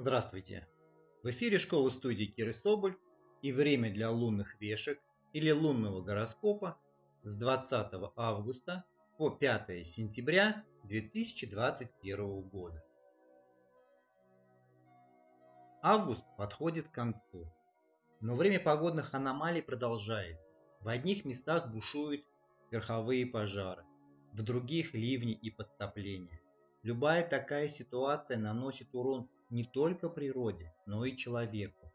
Здравствуйте! В эфире школы студии Киры Соболь и время для лунных вешек или лунного гороскопа с 20 августа по 5 сентября 2021 года. Август подходит к концу, но время погодных аномалий продолжается. В одних местах бушуют верховые пожары, в других ливни и подтопления. Любая такая ситуация наносит урон не только природе, но и человеку.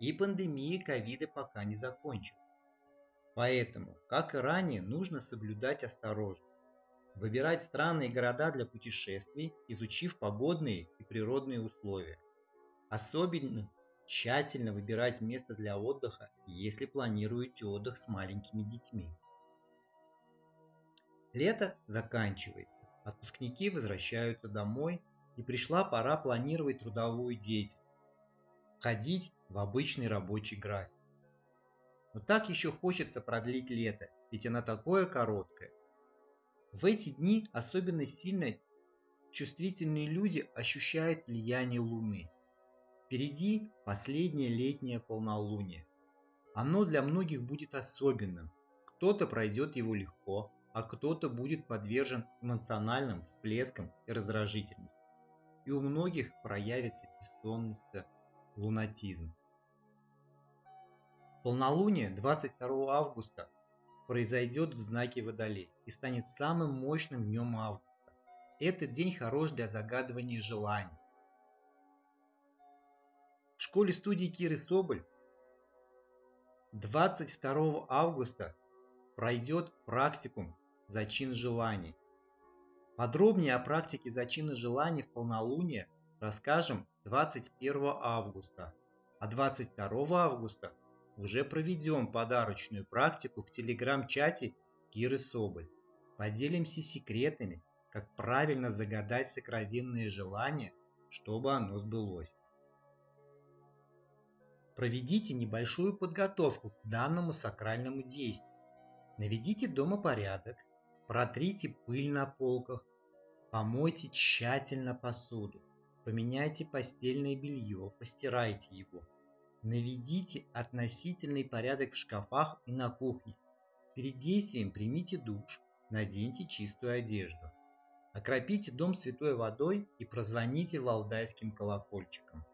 И пандемия ковида пока не закончилась. Поэтому, как и ранее, нужно соблюдать осторожность. Выбирать страны и города для путешествий, изучив погодные и природные условия. Особенно тщательно выбирать место для отдыха, если планируете отдых с маленькими детьми. Лето заканчивается, отпускники возвращаются домой и пришла пора планировать трудовую деятельность, ходить в обычный рабочий график. Но так еще хочется продлить лето, ведь оно такое короткое. В эти дни особенно сильно чувствительные люди ощущают влияние Луны. Впереди последнее летнее полнолуние. Оно для многих будет особенным. Кто-то пройдет его легко, а кто-то будет подвержен эмоциональным всплескам и раздражительности и у многих проявится бессонность, лунатизм. Полнолуние 22 августа произойдет в знаке Водолей и станет самым мощным днем августа. Этот день хорош для загадывания желаний. В школе студии Киры Соболь 22 августа пройдет практикум «Зачин желаний», Подробнее о практике зачина желаний в полнолуние расскажем 21 августа, а 22 августа уже проведем подарочную практику в телеграм-чате Киры Соболь. Поделимся секретами, как правильно загадать сокровенные желания, чтобы оно сбылось. Проведите небольшую подготовку к данному сакральному действию. Наведите дома порядок, Протрите пыль на полках, помойте тщательно посуду, поменяйте постельное белье, постирайте его. Наведите относительный порядок в шкафах и на кухне. Перед действием примите душ, наденьте чистую одежду. Окропите дом святой водой и прозвоните валдайским колокольчиком.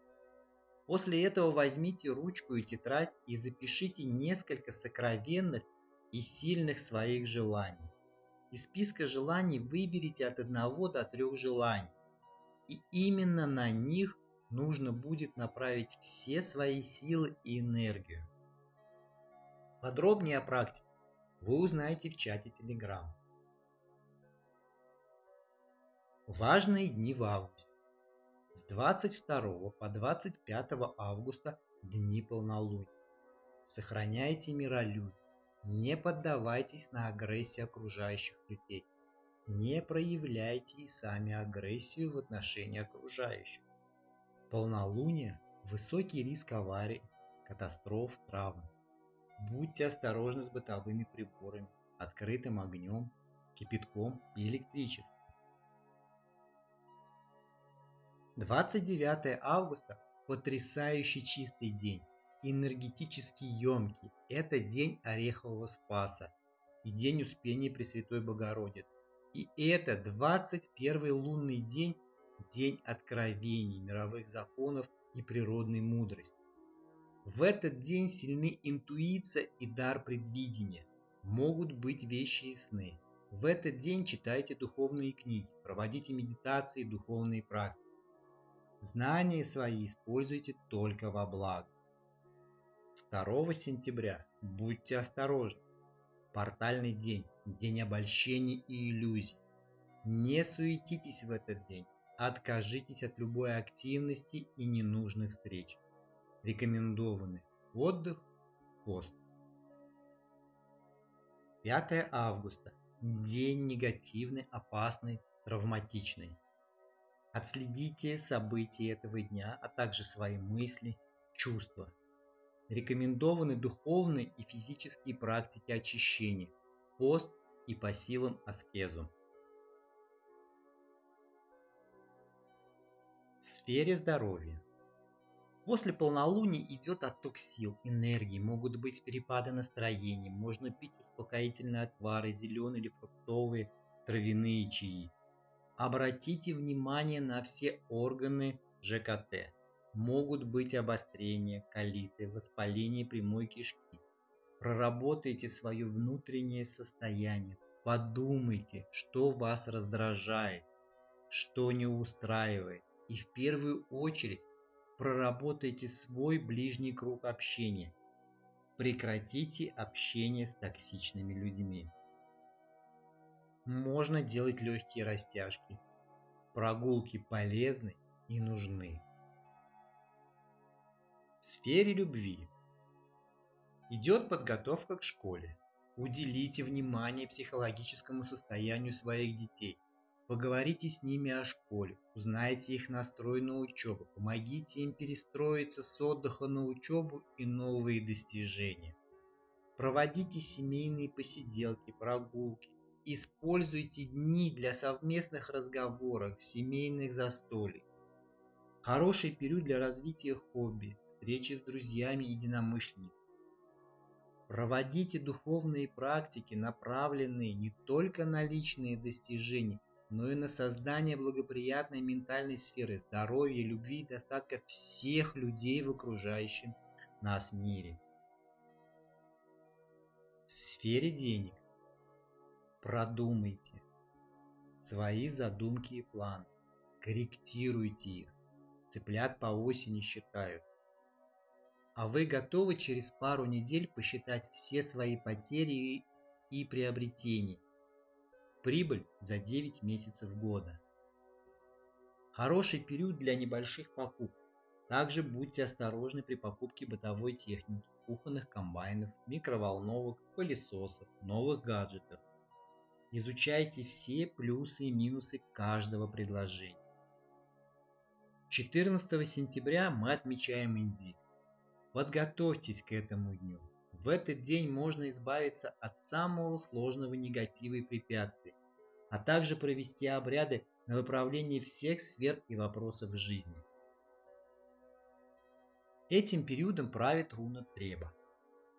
После этого возьмите ручку и тетрадь и запишите несколько сокровенных и сильных своих желаний. Из списка желаний выберите от одного до трех желаний. И именно на них нужно будет направить все свои силы и энергию. Подробнее о практике вы узнаете в чате Telegram. Важные дни в августе. С 22 по 25 августа дни полнолуния. Сохраняйте миролюбие. Не поддавайтесь на агрессию окружающих людей. Не проявляйте и сами агрессию в отношении окружающих. Полнолуние – высокий риск аварий, катастроф, травм. Будьте осторожны с бытовыми приборами, открытым огнем, кипятком и электричеством. 29 августа – потрясающий чистый день энергетически емкий. Это день Орехового Спаса и день Успения Пресвятой Богородицы. И это 21 лунный день, день откровений, мировых законов и природной мудрости. В этот день сильны интуиция и дар предвидения. Могут быть вещи и сны. В этот день читайте духовные книги, проводите медитации и духовные практики. Знания свои используйте только во благо. 2 сентября будьте осторожны. Портальный день, день обольщений и иллюзий. Не суетитесь в этот день, откажитесь от любой активности и ненужных встреч. Рекомендованы отдых, пост. 5 августа. День негативный, опасный, травматичный. Отследите события этого дня, а также свои мысли, чувства. Рекомендованы духовные и физические практики очищения, пост и по силам аскезу. сфере здоровья. После полнолуния идет отток сил, энергии, могут быть перепады настроения, можно пить успокоительные отвары, зеленые или фруктовые, травяные чаи. Обратите внимание на все органы ЖКТ. Могут быть обострения, колиты, воспаление прямой кишки. Проработайте свое внутреннее состояние. Подумайте, что вас раздражает, что не устраивает. И в первую очередь проработайте свой ближний круг общения. Прекратите общение с токсичными людьми. Можно делать легкие растяжки. Прогулки полезны и нужны. В сфере любви идет подготовка к школе. Уделите внимание психологическому состоянию своих детей. Поговорите с ними о школе, узнайте их настрой на учебу, помогите им перестроиться с отдыха на учебу и новые достижения. Проводите семейные посиделки, прогулки, используйте дни для совместных разговоров, семейных застолий. Хороший период для развития хобби, встречи с друзьями и единомышленниками. Проводите духовные практики, направленные не только на личные достижения, но и на создание благоприятной ментальной сферы здоровья, любви и достатка всех людей в окружающем нас мире. В сфере денег продумайте свои задумки и планы, корректируйте их. Цыплят по осени считают. А вы готовы через пару недель посчитать все свои потери и приобретения – Прибыль за 9 месяцев года. Хороший период для небольших покупок. Также будьте осторожны при покупке бытовой техники, кухонных комбайнов, микроволновок, пылесосов, новых гаджетов. Изучайте все плюсы и минусы каждого предложения. 14 сентября мы отмечаем Индик. Подготовьтесь к этому дню. В этот день можно избавиться от самого сложного негатива и препятствий, а также провести обряды на выправление всех сфер и вопросов жизни. Этим периодом правит руна Треба.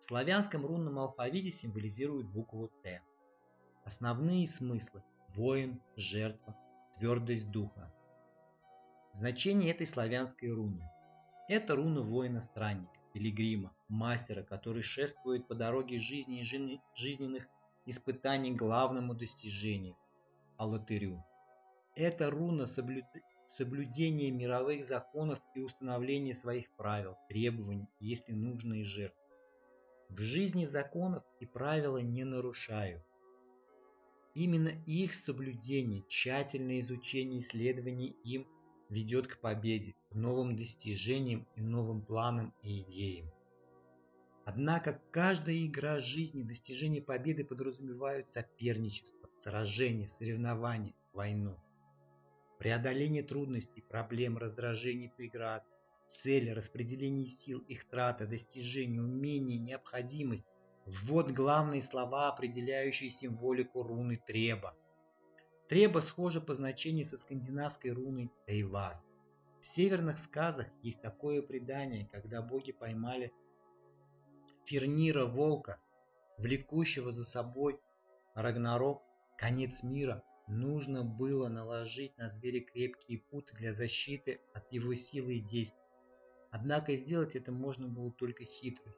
В славянском рунном алфавите символизирует букву Т. Основные смыслы – воин, жертва, твердость духа. Значение этой славянской руны – это руна воина-странника пилигрима, мастера, который шествует по дороге жизни и жизненных испытаний главному достижению – Аллатырю. Это руна соблюд... соблюдения мировых законов и установления своих правил, требований, если нужно и жертв. В жизни законов и правила не нарушаю. Именно их соблюдение, тщательное изучение исследований им ведет к победе, к новым достижениям и новым планам и идеям. Однако каждая игра жизни, достижение победы подразумевают соперничество, сражение, соревнование, войну. Преодоление трудностей, проблем, раздражений, преград, цели, распределение сил, их трата, достижение, умение, необходимость – вот главные слова, определяющие символику руны Треба – Треба схожа по значению со скандинавской руной Тейвас. В северных сказах есть такое предание, когда боги поймали Фернира волка, влекущего за собой Рагнарок, конец мира, нужно было наложить на зверя крепкие путы для защиты от его силы и действий. Однако сделать это можно было только хитростью,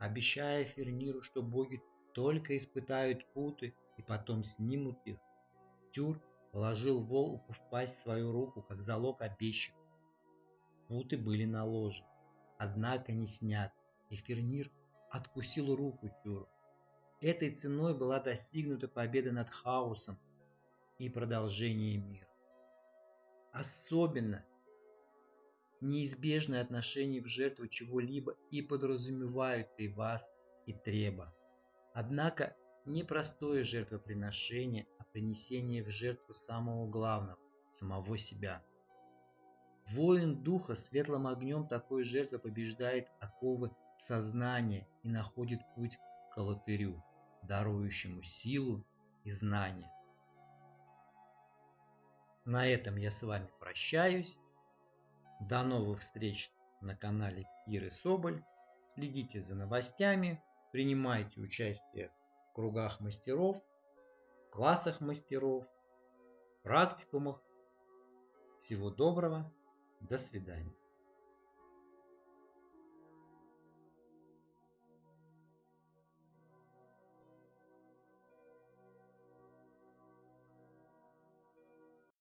обещая Ферниру, что боги только испытают путы и потом снимут их, Тюр положил волку в пасть свою руку, как залог обещанного. Путы были наложены, однако не сняты, и Фернир откусил руку Тюру. Этой ценой была достигнута победа над хаосом и продолжение мира. Особенно неизбежное отношение в жертву чего-либо и подразумевают и вас, и треба. Однако непростое жертвоприношение, а принесение в жертву самого главного – самого себя. Воин духа светлым огнем такой жертвы побеждает оковы сознания и находит путь к алтырю, дарующему силу и знания. На этом я с вами прощаюсь. До новых встреч на канале Киры Соболь. Следите за новостями, принимайте участие кругах мастеров, классах мастеров, практикумах. Всего доброго, до свидания.